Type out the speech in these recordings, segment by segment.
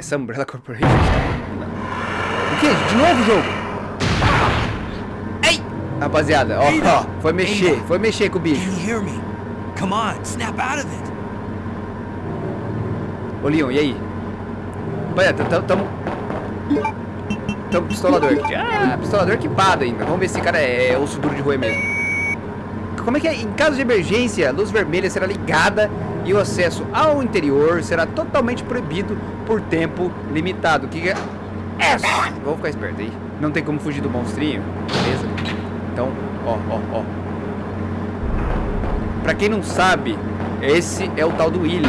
Essa Umbrella Corporation. O que? De novo o jogo? Ei! Rapaziada, ó, ó, foi mexer, foi mexer com o bicho. Can you hear me? Come on, snap out of it. Ô Leon, e aí? Rapaziada, tamo... Tamo, tamo pistolador aqui. Ah, pistolador equipado ainda. Vamos ver se esse cara é, é osso duro de roer mesmo. Como é que é? Em caso de emergência, a luz vermelha será ligada e o acesso ao interior será totalmente proibido por tempo limitado. Que é... vou ficar esperto aí. Não tem como fugir do monstrinho, beleza? Então, ó, ó, ó. Pra quem não sabe, esse é o tal do William.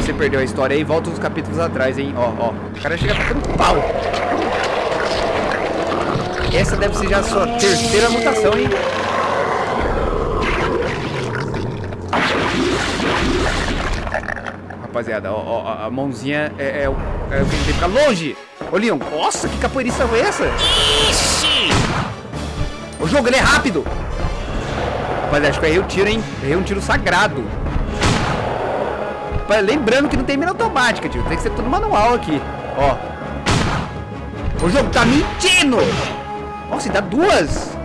Você perdeu a história aí, volta uns capítulos atrás, hein? Ó, ó. O cara chega tacando pau. Essa deve ser já a sua terceira mutação, hein? Rapaziada, ó, ó, a mãozinha é, é, o- é o que a gente tem que ficar longe. Ô, Leon, nossa, que capoeirista foi essa? Ixi! O jogo, ele é rápido. Rapaziada, acho que eu errei o tiro, hein? Errei um tiro sagrado. Lembrando que não tem mira automática, tio. Tem que ser tudo manual aqui. Ó. O jogo tá mentindo. Nossa, e dá duas.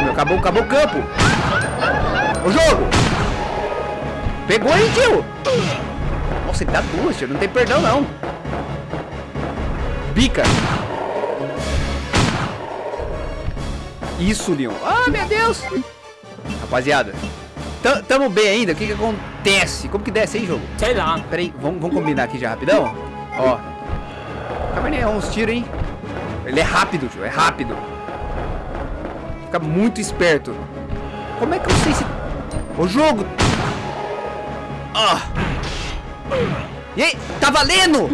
Meu, acabou, acabou o campo. O jogo. Pegou aí, tio. Nossa, ele dá duas, tio. Não tem perdão, não. Bica. Isso, Leon. Ah, meu Deus. Rapaziada. tam- Tamo bem ainda? O que que acontece? Como que desce aí, jogo? Sei lá. Pera aí, vamos, vamos combinar aqui já rapidão? Ó. Cabernet é uns tiros, hein? Ele é rápido, tio. É rápido. Fica muito esperto. Como é que eu sei se... O jogo... Ah. E? Tá valendo?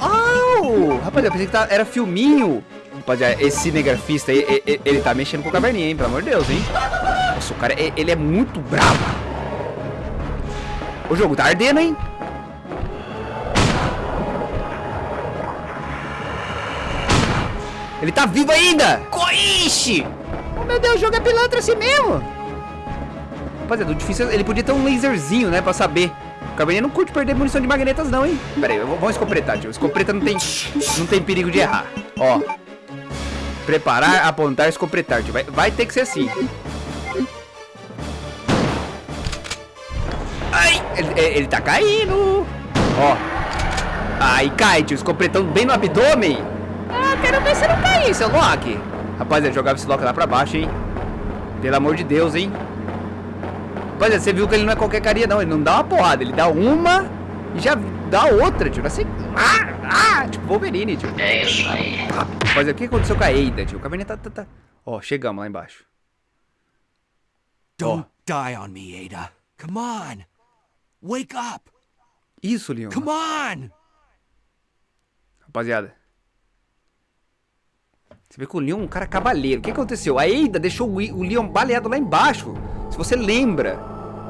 Oh, rapaziada, eu pensei que tá- era filminho. Rapaziada, esse cinegrafista aí, e- e- ele, tá mexendo com o caverninha, hein? Pelo amor de Deus, hein? Nossa, o cara, ele é muito bravo. O jogo tá ardendo, hein? Ele tá vivo ainda! Coiche! Oh, meu Deus, o jogo é pilantra assim mesmo! Rapaziada, o difícil é... Ele podia ter um laserzinho, né? Pra saber. Cabernet não curte perder munição de magnetas, não, hein? Pera aí, vamos escopretar, tio. Escopreta não tem... Não tem perigo de errar. Ó. Preparar, apontar, escopretar, tio. Vai, vai ter que ser assim. Ai! Ele, ele tá caindo! Ó. Aí cai, tio. Escopretando bem no abdômen. Ah, quero ver se não cair, seu Loki. Rapaziada, jogava esse Loki lá pra baixo, hein? Pelo amor de Deus, hein? Rapaziada, você viu que ele não é qualquer carinha, não. Ele não dá uma porrada. Ele dá uma e já dá outra, tio. Assim, ah, ah, tipo Wolverine, tio. É isso aí. Rapaziada, o que aconteceu com a Eida, tio? O Caverninha tá, tá, tá... Ó, chegamos lá embaixo. Don't die on me, Ada. Come on. Wake up. Isso, Leon. Come on. Rapaziada. Você vê que o Leon é um cara cavaleiro. O que aconteceu? A Eida deixou o Leon baleado lá embaixo. Se você lembra.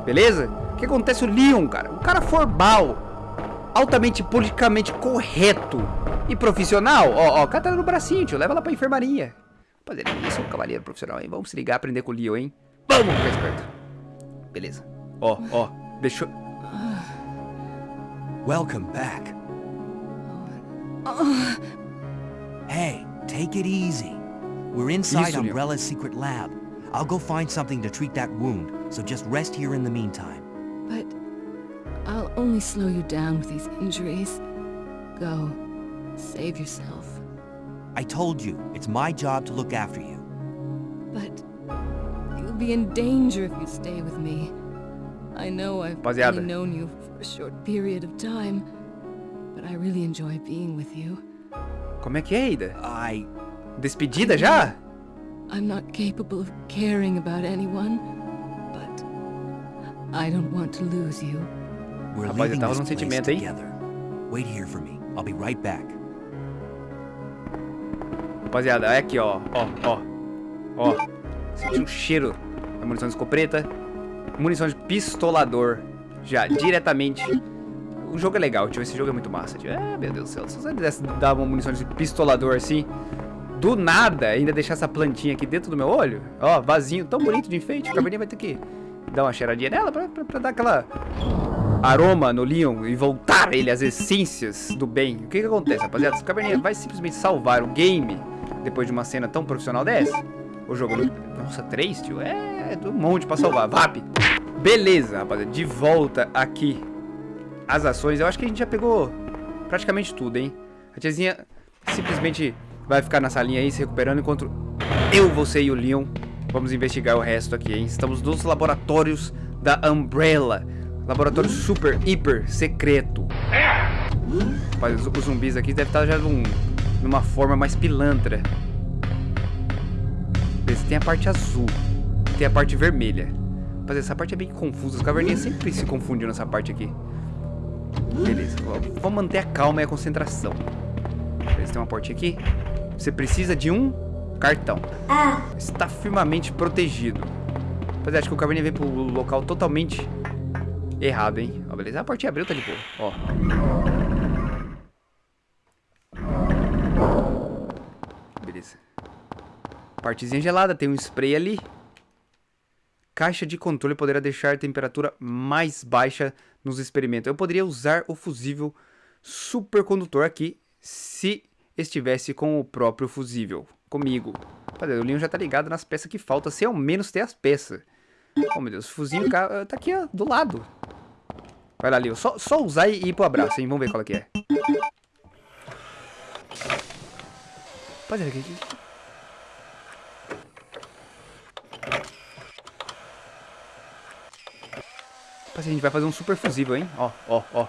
Beleza? O que acontece? O Leon, cara. Um cara formal. Altamente politicamente correto. E profissional. Ó, ó. Cata ela no bracinho, tio. Leva ela pra enfermaria. Rapaziada, isso é um cavaleiro profissional, hein? Vamos se ligar, aprender com o Leon, hein? Vamos ficar esperto. Beleza. Ó, ó. Deixou... Welcome back. Hey, take it easy. We're inside Isso. Umbrella's secret lab. I'll go find something to treat that wound, so just rest here in the meantime. But I'll only slow you down with these injuries. Go. Save yourself. I told you, it's my job to look after you. But you'll be in danger if you stay with me. I know I've Rapaziada. only known you for a short period of time, but I really enjoy being with you. Como é que é, Eida? I... Despedida já? I'm not capable of caring about anyone, but I don't want to lose you. We're Rapaz, leaving this place together. Wait here for me. I'll be right back. Rapaziada, é aqui, ó. Ó, ó. Ó. Senti um cheiro da munição de escopeta. Munição de pistolador. Já, diretamente. O jogo é legal, tio. Esse jogo é muito massa, tio. É, meu Deus do céu. Se você desse dar uma munição de pistolador assim, do nada, ainda deixar essa plantinha aqui dentro do meu olho. Ó, vasinho tão bonito de enfeite. O caverninha vai ter que dar uma cheiradinha nela pra, pra, pra dar aquela aroma no Leon e voltar ele às essências do bem. O que que acontece, rapaziada? Esse caverninha vai simplesmente salvar o game depois de uma cena tão profissional dessa? O jogo... Nossa, três, tio? É, é um monte pra salvar. VAP! Beleza, rapaziada. De volta aqui as ações. Eu acho que a gente já pegou praticamente tudo, hein? A tiazinha simplesmente vai ficar na salinha aí se recuperando enquanto eu, você e o Leon vamos investigar o resto aqui, hein? Estamos nos laboratórios da Umbrella. Laboratório super, hiper secreto. Rapaz, os zumbis aqui devem estar já num, numa forma mais pilantra. Beleza, tem a parte azul. Tem a parte vermelha. Rapaz, essa parte é bem confusa. Os caverninhas sempre se confundem nessa parte aqui. Beleza, vamos manter a calma e a concentração. Beleza, tem uma portinha aqui. Você precisa de um cartão. Está firmemente protegido. Rapaziada, acho que o caverninha vem pro local totalmente errado, hein? Ó, beleza, a portinha abriu, tá de boa. Ó. Beleza. Partezinha gelada, tem um spray ali. Caixa de controle poderá deixar a temperatura mais baixa nos experimentos. Eu poderia usar o fusível supercondutor aqui se estivesse com o próprio fusível. Comigo. Rapaziada, o Leon já tá ligado nas peças que faltam, se ao menos ter as peças. Oh, meu Deus, o fuzil tá aqui, ó, do lado. Vai lá, Leon. Só, só usar e ir pro abraço, hein? Vamos ver qual é que é. Rapaziada, aqui... Rapaziada, a gente vai fazer um super fusível, hein? Ó, ó, ó.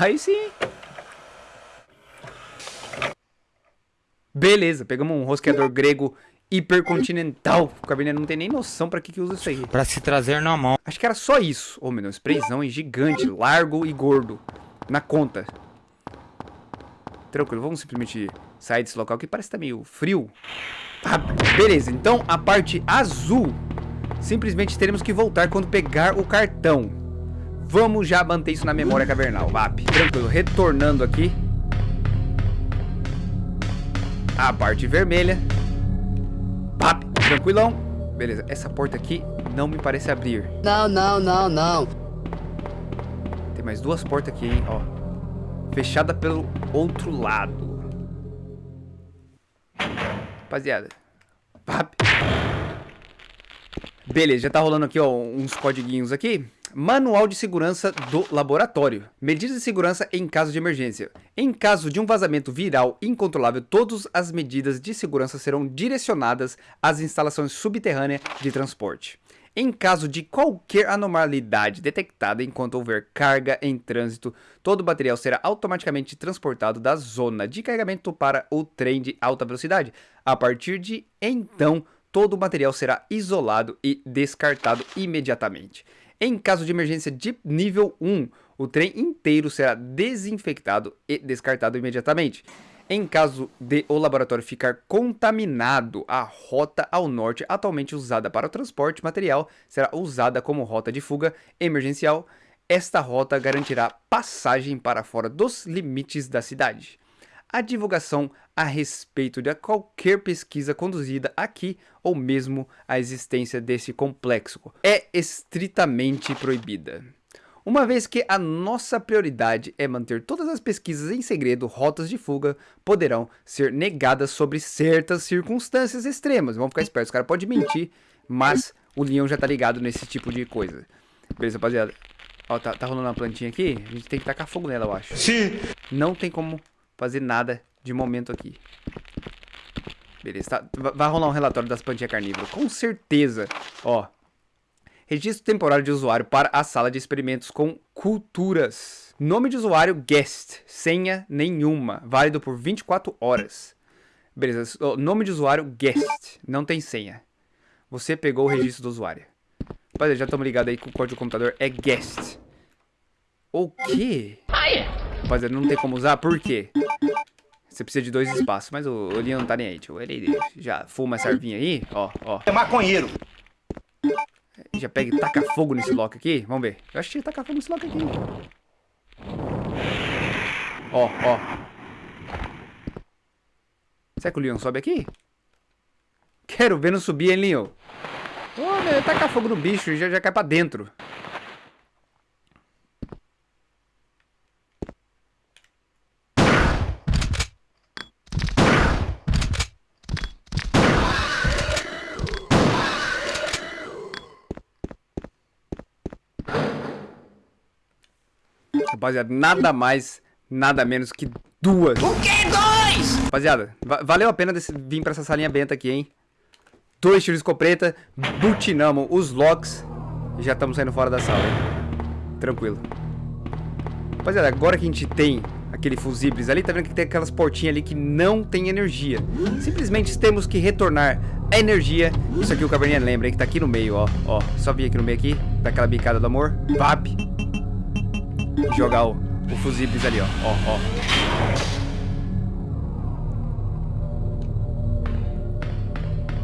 Aí sim. Beleza, pegamos um rosqueador grego hipercontinental. O cabernet não tem nem noção pra que que usa isso aí. Pra se trazer na mão. Acho que era só isso. Ô, oh, meu Deus, sprayzão gigante, largo e gordo. Na conta. Tranquilo, vamos simplesmente sair desse local que parece que tá meio frio. Ah, beleza, então a parte azul simplesmente teremos que voltar quando pegar o cartão. Vamos já manter isso na memória cavernal, VAP. Tranquilo, retornando aqui. A parte vermelha. VAP, tranquilão. Beleza, essa porta aqui não me parece abrir. Não, não, não, não. Tem mais duas portas aqui, hein, ó. Fechada pelo outro lado. Rapaziada. VAP. Beleza, já tá rolando aqui, ó, uns codiguinhos aqui. Manual de segurança do laboratório. Medidas de segurança em caso de emergência. Em caso de um vazamento viral incontrolável, todas as medidas de segurança serão direcionadas às instalações subterrâneas de transporte. Em caso de qualquer anormalidade detectada enquanto houver carga em trânsito, todo o material será automaticamente transportado da zona de carregamento para o trem de alta velocidade. A partir de então, todo o material será isolado e descartado imediatamente. Em caso de emergência de nível 1, o trem inteiro será desinfectado e descartado imediatamente. Em caso de o laboratório ficar contaminado, a rota ao norte, atualmente usada para o transporte material, será usada como rota de fuga emergencial. Esta rota garantirá passagem para fora dos limites da cidade a divulgação a respeito de qualquer pesquisa conduzida aqui ou mesmo a existência desse complexo é estritamente proibida. Uma vez que a nossa prioridade é manter todas as pesquisas em segredo, rotas de fuga poderão ser negadas sobre certas circunstâncias extremas. Vamos ficar espertos, o cara pode mentir, mas o leão já tá ligado nesse tipo de coisa. Beleza, rapaziada? Ó, tá, tá rolando uma plantinha aqui, a gente tem que tacar fogo nela, eu acho. Sim. Não tem como fazer nada de momento aqui. Beleza, tá, vai rolar um relatório das plantinhas carnívoras, com certeza. Ó, registro temporário de usuário para a sala de experimentos com culturas. Nome de usuário, guest, senha nenhuma, válido por 24 horas. Beleza, nome de usuário, guest, não tem senha. Você pegou o registro do usuário. Rapaziada, já estamos ligados aí com o código do computador, é guest. O quê? Rapaziada, não tem como usar, por quê? Você precisa de dois espaços, mas o, o Leon não tá nem aí, tio. Ele já fuma essa arvinha aí, ó, ó. É maconheiro. Já pega e taca fogo nesse lock aqui. Vamos ver. Eu acho que ia tacar fogo nesse lock aqui. Ó, ó. Será que o Leon sobe aqui? Quero ver não subir, hein, Leon? Ô, meu, tacar fogo no bicho, já, já cai pra dentro. Rapaziada, nada mais, nada menos que duas. O que? Dois? Rapaziada, va valeu a pena desse, vir pra essa salinha benta aqui, hein? Dois tiros de escopeta, butinamos os locks e já estamos saindo fora da sala, hein? Tranquilo. Rapaziada, agora que a gente tem aquele fusíveis ali, tá vendo que tem aquelas portinhas ali que não tem energia. Simplesmente temos que retornar a energia. Isso aqui o Caverninha lembra, hein? Que tá aqui no meio, ó. Ó, só vir aqui no meio aqui, daquela bicada do amor. Vap. Jogar o, o fusíveis ali, ó. Ó, ó.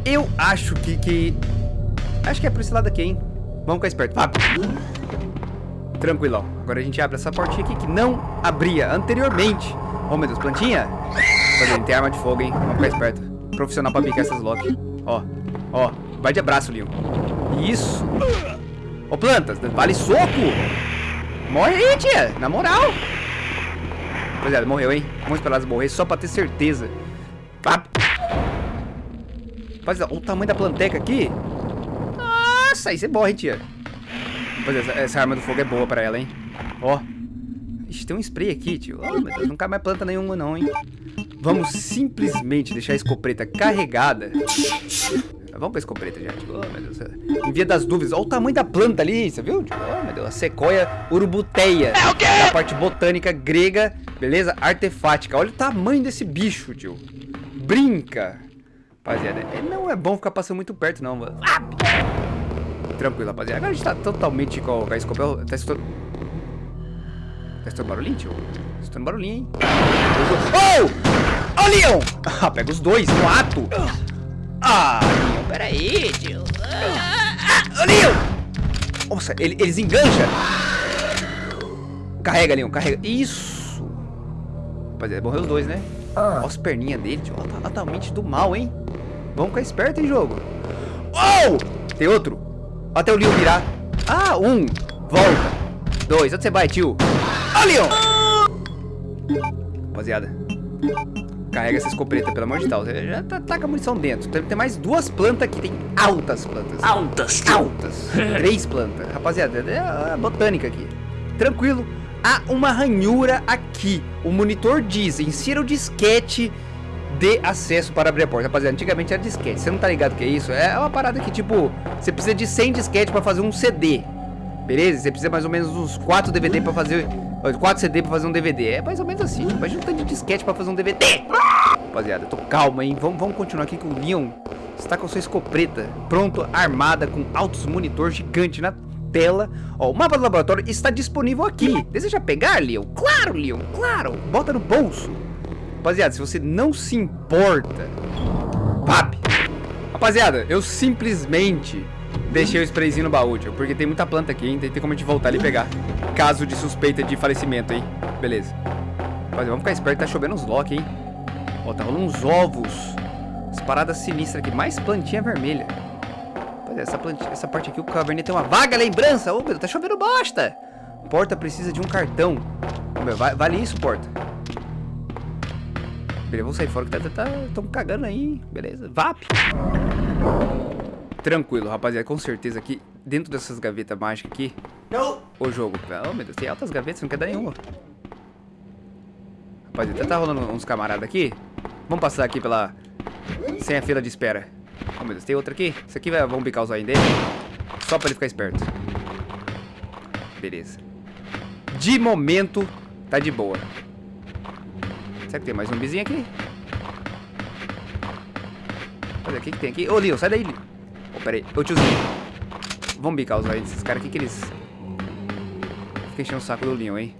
Eu acho que, que... Acho que é por esse lado aqui, hein? Vamos ficar esperto. Vá. Tranquilão. Agora a gente abre essa portinha aqui que não abria anteriormente. Oh, meu Deus, plantinha. Olha, tem arma de fogo, hein? Vamos ficar esperto. Profissional pra picar essas lock. Ó, ó. Vai de abraço, Leon. Isso. Ô, oh, plantas, vale soco. Morre aí, tia. Na moral. Rapaziada, morreu, hein? Vamos esperar elas morrer só pra ter certeza. Pá. Rapaziada, olha o tamanho da planteca aqui. Nossa, é bom, hein, tia. Rapaziada, essa, essa arma do fogo é boa pra ela, hein. Ó. Ixi, tem um spray aqui, tio. Meu Deus, não cai mais planta nenhuma, não, hein. Vamos simplesmente deixar a escopeta carregada. Vamos com a escopeta, gente. Oh, meu Deus. Em via das dúvidas, olha o tamanho da planta ali, você viu? Oh, meu Deus, a sequoia urubuteia. É o quê? Da parte botânica grega, beleza? Artefática. Olha o tamanho desse bicho, tio. Brinca. Rapaziada, não é bom ficar passando muito perto, não. Ah! Tranquilo, rapaziada. Agora a gente tá totalmente com a escopeta. Tá escutando... Tá escutando barulhinho, tio? Tá escutando barulhinho, hein? Oh! Oh, Leon! Ah, pega os dois no ato. Ah, peraí, tio. Ah, ah, Leon! Nossa, ele, eles engancham. Carrega, Leon, carrega. Isso. Rapaziada, morreu os dois, né? Olha as perninhas dele, tio. Ela tá totalmente do mal, hein? Vamos ficar esperto, hein, jogo. Oh! Tem outro. Até o Leon virar. Ah, um. Volta. Dois. Onde você vai, tio? Ah, Leon! Rapaziada. Carrega essa escopeta, pelo amor de Deus. Já tá, com a munição dentro. Tem, tem mais duas plantas aqui. Tem altas plantas. Altas. Altas. Três plantas. Rapaziada, é a botânica aqui. Tranquilo. Há uma ranhura aqui. O monitor diz, insira o disquete de acesso para abrir a porta. Rapaziada, antigamente era disquete. Você não tá ligado que é isso? É uma parada que, tipo, você precisa de 100 disquete para fazer um CD. Beleza? Você precisa mais ou menos uns 4 DVD para fazer... 4 CD para fazer um DVD. É mais ou menos assim. Tipo, Imagina um tanto de disquete para fazer um DVD. Rapaziada, tô calma, hein? Vamos, continuar aqui com o Leon. Está com sua escopeta pronto, armada, com altos monitor gigante na tela. Ó, o mapa do laboratório está disponível aqui. Deseja pegar, Leon? Claro, Leon, claro. Bota no bolso. Rapaziada, se você não se importa... Pap! Rapaziada, eu simplesmente deixei o sprayzinho no baú, tio, porque tem muita planta aqui, hein? Tem, tem como a gente voltar ali e pegar. Caso de suspeita de falecimento, hein? Beleza. Rapaziada, vamos ficar esperto, tá chovendo uns lock, hein? Ó, tá rolando uns ovos. As paradas sinistras aqui. Mais plantinha vermelha. Rapaziada, essa, plantinha, essa parte aqui, o caverninha tem uma vaga lembrança. Ô, meu, tá chovendo bosta. Porta precisa de um cartão. Ô, meu, vale isso, porta. Beleza, vamos sair fora que tá, tá, tá cagando aí, beleza? VAP! Tranquilo, rapaziada, com certeza aqui, dentro dessas gavetas mágicas aqui, Não. o jogo, oh meu Deus, tem altas gavetas, não quer dar nenhuma. Rapaziada, tá rolando uns camaradas aqui, vamos passar aqui pela, sem a fila de espera. Oh meu Deus, tem outra aqui, isso aqui vai, vamos bicar o zóio dele, só pra ele ficar esperto. Beleza. De momento, tá de boa. Será que tem mais um zumbizinho aqui? Olha, o que, que tem aqui? Ô, Leon, sai daí, Leon. Ô, pera aí. Ô, tiozinho. Vamos bicar os olhos desses caras aqui que eles... Fica enchendo o saco do Leon, hein?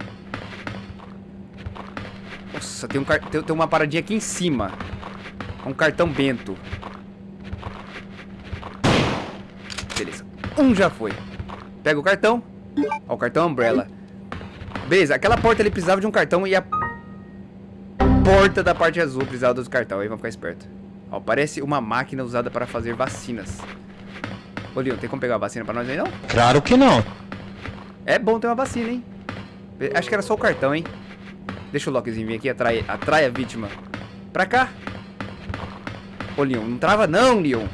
Nossa, tem, um car... tem, tem uma paradinha aqui em cima. Um cartão bento. Beleza. Um já foi. Pega o cartão. Ó, o cartão Umbrella. Beleza, aquela porta ele precisava de um cartão e a porta da parte azul precisava dos cartão. Aí vamos ficar esperto. Ó, parece uma máquina usada para fazer vacinas. Ô, Leon, tem como pegar a vacina pra nós aí, não? Claro que não. É bom ter uma vacina, hein? Acho que era só o cartão, hein? Deixa o Lokizinho vir aqui, atrai, atrai a vítima. Pra cá. Ô, Leon, não trava não, Leon.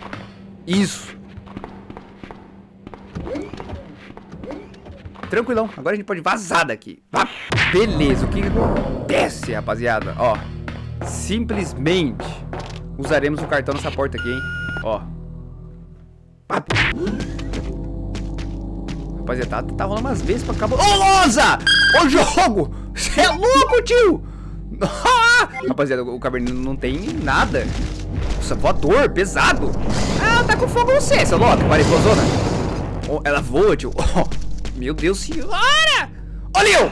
Isso. Tranquilão, agora a gente pode vazar daqui. Vá. Beleza, o que, que acontece, rapaziada? Ó, simplesmente usaremos o cartão nessa porta aqui, hein? Ó. Pá. Rapaziada, tá, tá rolando umas vezes pra acabar. Ô, Loza! Ô, jogo! Você é louco, tio! Rapaziada, o caverninho não tem nada. Nossa, voador, pesado. Ah, tá com fogo você, seu louco. Para explosona. Oh, ela voa, tio. Oh, meu Deus senhora! Ô, Leon!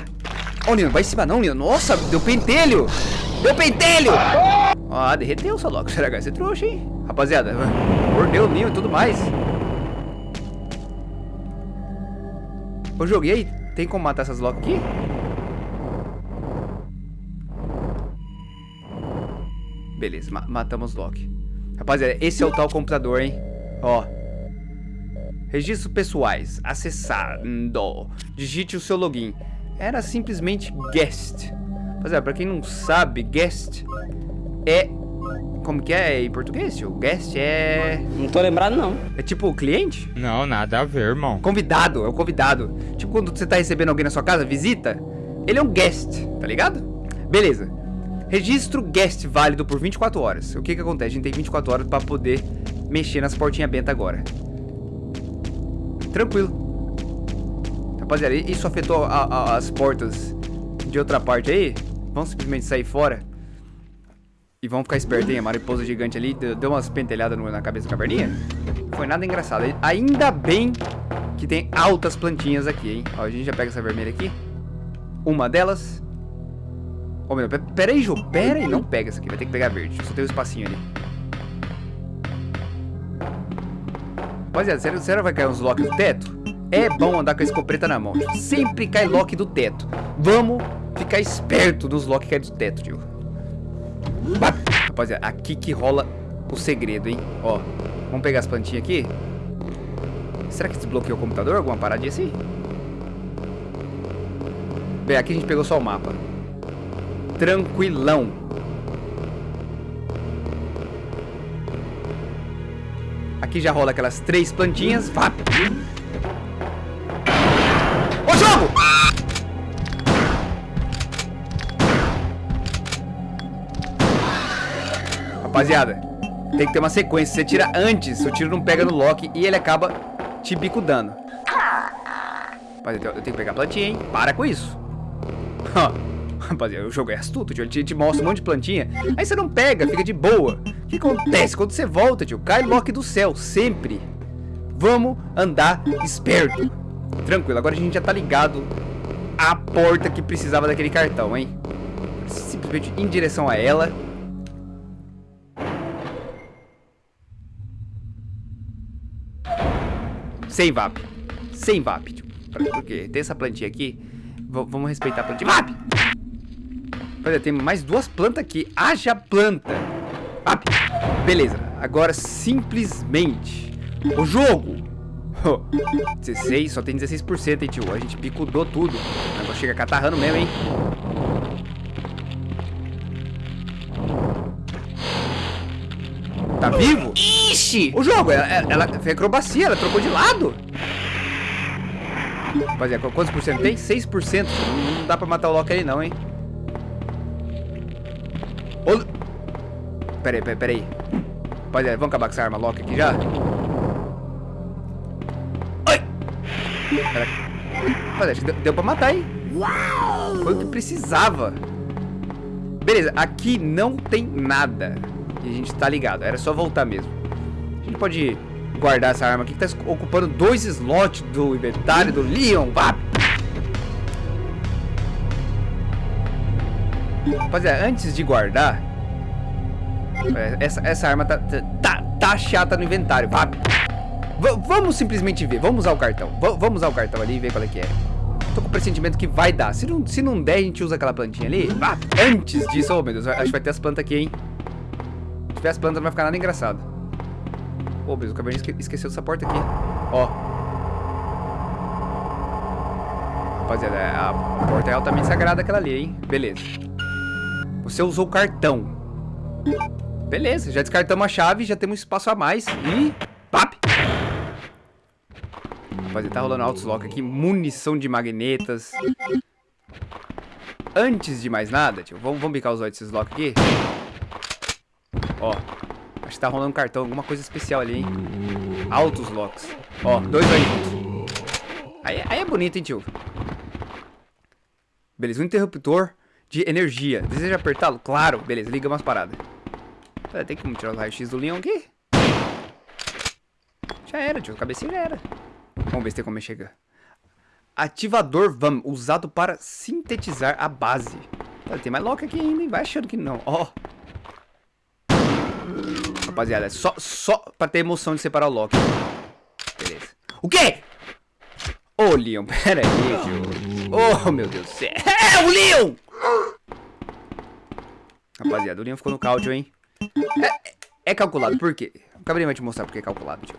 Ô, Leon, vai em cima não, Leon. Nossa, deu pentelho. Deu pentelho. Ah, derreteu, seu louco. Será que vai ser trouxa, hein? Rapaziada, mordeu o Leon e tudo mais. Eu joguei. Tem como matar essas locks aqui? Beleza, ma matamos Loki. Rapaziada, esse é o tal computador, hein? Ó. Registros pessoais. Acessando. Digite o seu login. Era simplesmente guest. Rapaziada, pra quem não sabe, guest é... Como que é em português, tio? Guest é... Não tô lembrado, não. É tipo o cliente? Não, nada a ver, irmão. Convidado, é o convidado. Tipo quando você tá recebendo alguém na sua casa, visita, ele é um guest, tá ligado? Beleza. Registro guest válido por 24 horas. O que que acontece? A gente tem 24 horas pra poder mexer nas portinhas benta agora. Tranquilo. Rapaziada, isso afetou a, a, as portas de outra parte aí? Vamos simplesmente sair fora? E vamos ficar espertos, hein? A mariposa gigante ali deu, umas pentelhadas na cabeça da caverninha. Foi nada engraçado. Ainda bem que tem altas plantinhas aqui, hein? Ó, a gente já pega essa vermelha aqui. Uma delas. Ô, meu, pera aí, Jô. Pera aí. Não pega essa aqui. Vai ter que pegar verde. Só tem um espacinho ali. Rapaziada, sério, sério vai cair uns lock do teto? É bom andar com a escopeta na mão. Sempre cai lock do teto. Vamos ficar esperto nos lock que cai do teto, tio. Rapaziada, aqui que rola o segredo, hein? Ó, vamos pegar as plantinhas aqui. Será que desbloqueou o computador? Alguma paradinha assim? Bem, aqui a gente pegou só o mapa. Tranquilão. Aqui já rola aquelas três plantinhas. Vá. Rapaziada, tem que ter uma sequência. Você tira antes, o tiro não pega no Loki e ele acaba te bicudando. Rapaziada, eu tenho que pegar a plantinha, hein? Para com isso. Rapaziada, o jogo é astuto, tio. Ele te, te, mostra um monte de plantinha. Aí você não pega, fica de boa. O que acontece? Quando você volta, tio, cai Loki do céu, sempre. Vamos andar esperto. Tranquilo, agora a gente já tá ligado à porta que precisava daquele cartão, hein? Simplesmente em direção a ela. Sem VAP. Sem VAP, tio. Porque tem essa plantinha aqui. V vamos respeitar a plantinha. VAP! Olha, tem mais duas plantas aqui. Haja planta. VAP! Beleza. Agora, simplesmente... O jogo! Oh, 16, só tem 16%, hein, tio. A gente picudou tudo. Agora chega catarrando mesmo, hein. Tá vivo? Ixi! O jogo, ela, ela fez acrobacia, ela trocou de lado. Rapaziada, quantos por cento tem? 6%. Não dá pra matar o Loki aí não, hein? Ô... Pera aí, pera, pera aí. Rapaziada, vamos acabar com essa arma Loki aqui já? Ai! Pera. Rapaziada, deu, deu pra matar, hein? Foi o que precisava. Beleza, aqui não tem nada. E a gente tá ligado, era só voltar mesmo. Gente pode guardar essa arma aqui que tá ocupando dois slots do inventário do Leon. Vá! Rapaziada, antes de guardar, essa, essa arma tá, tá, tá chata no inventário. Vá! Vamos simplesmente ver, vamos usar o cartão. V vamos usar o cartão ali e ver qual é que é. Tô com o pressentimento que vai dar. Se não, se não der, a gente usa aquela plantinha ali. Vá! Antes disso, oh meu Deus, acho que vai ter as plantas aqui, hein? tiver as plantas não vai ficar nada engraçado. Pô, mas o caverninha esque esqueceu dessa porta aqui. Ó. Rapaziada, a porta é altamente sagrada aquela ali, hein? Beleza. Você usou o cartão. Beleza, já descartamos a chave, já temos espaço a mais. E... Pap! Rapaziada, tá rolando altos lock aqui. Munição de magnetas. Antes de mais nada, tio, vamos, vamos bicar os olhos desses lock aqui. Ó, acho que tá rolando cartão, alguma coisa especial ali, hein? Altos locks. Ó, dois aí. Aí, aí é bonito, hein, tio? Beleza, um interruptor de energia. Deseja apertá-lo? Claro. Beleza, liga umas paradas. Tem como tirar os raios-x do leão aqui? Já era, tio. Cabecinha já era. Vamos ver se tem como chegar. Ativador VAM, usado para sintetizar a base. Tem mais lock aqui ainda, hein? Vai achando que não. Ó. Rapaziada, só, só pra ter emoção de separar o lock. Beleza. O quê? Ô, oh, Leon, pera aí, tio. Oh, meu Deus do céu. É, o Leon! Rapaziada, o Leon ficou no cálcio, hein? É, é calculado, por quê? O Cabrinho vai te mostrar porque é calculado, tio.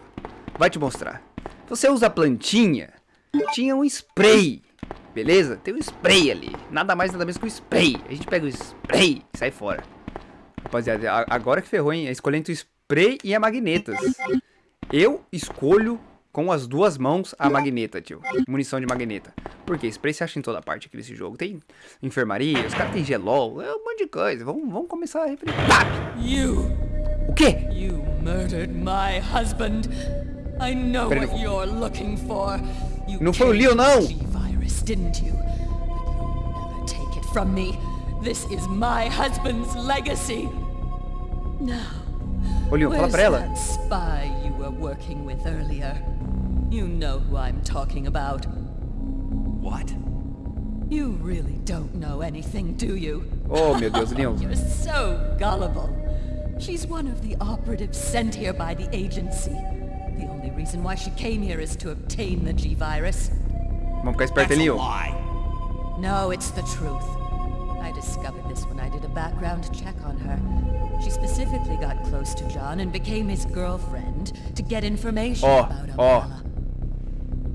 Vai te mostrar. Você usa plantinha, tinha um spray. Beleza? Tem um spray ali. Nada mais, nada menos que um spray. A gente pega o spray e sai fora. Rapaziada, agora que ferrou, hein? É escolhendo o spray e a magnetas. Eu escolho com as duas mãos a magneta, tio. Munição de magneta. Porque spray se acha em toda parte aqui nesse jogo. Tem enfermaria, os caras têm gelol, é um monte de coisa. Vamos, vamos começar a referir. You! O quê? You murdered my husband. I know Pera, what you're looking for. You não foi o Leo, não. G-Virus, didn't you? But you'll never take it from me. This is my husband's legacy. Now, Ô, fala where's pra ela. that spy you were working with earlier? You know who I'm talking about. What? You really don't know anything, do you? Oh, meu Deus, Leon. You're so gullible. She's one of the operatives sent here by the agency. The only reason why she came here is to obtain the G-Virus. Vamos ficar esperto, That's hein, a Leon. lie. No, it's the truth. I discovered this when I did a background check on her. She specifically got close to John and became his girlfriend to get information Oh, about oh.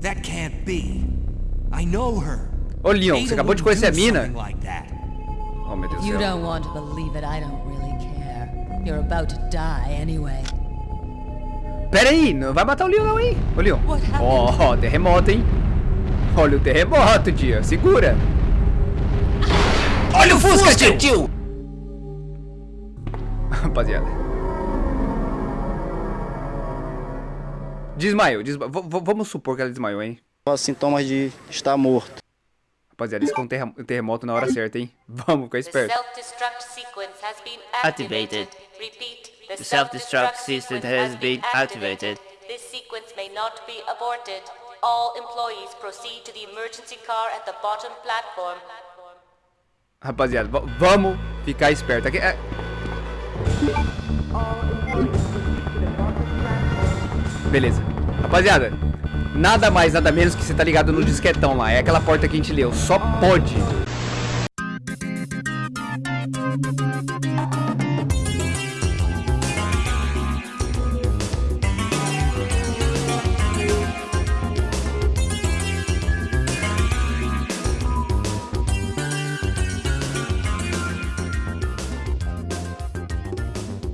That can't be. I know her. Ô, Leon, você acabou de conhecer a mina? Like that. Oh, meu Deus You céu. don't want to believe it, I don't really care. You're about to die anyway. Pera aí, não vai matar o Leon não, hein? Oh, Ô, Leon. What happened? Oh, terremoto, hein? Olha o terremoto, tia. Segura. Olha o Fusca, tio! Rapaziada. Desmaiou, desma... v- v- Vamos supor que ela desmaiou, hein? sintomas de estar morto. Rapaziada, isso foi um terremoto na hora certa, hein? Vamos ficar esperto. self-destruct sequence has been Activated. Repeat, the, self-destruct system has been activated. This sequence may not be aborted. All employees proceed to the emergency car at the bottom platform. Rapaziada, vamos ficar esperto. Aqui, é... Beleza. Rapaziada, nada mais, nada menos que você tá ligado no disquetão lá. É aquela porta que a gente leu. Só pode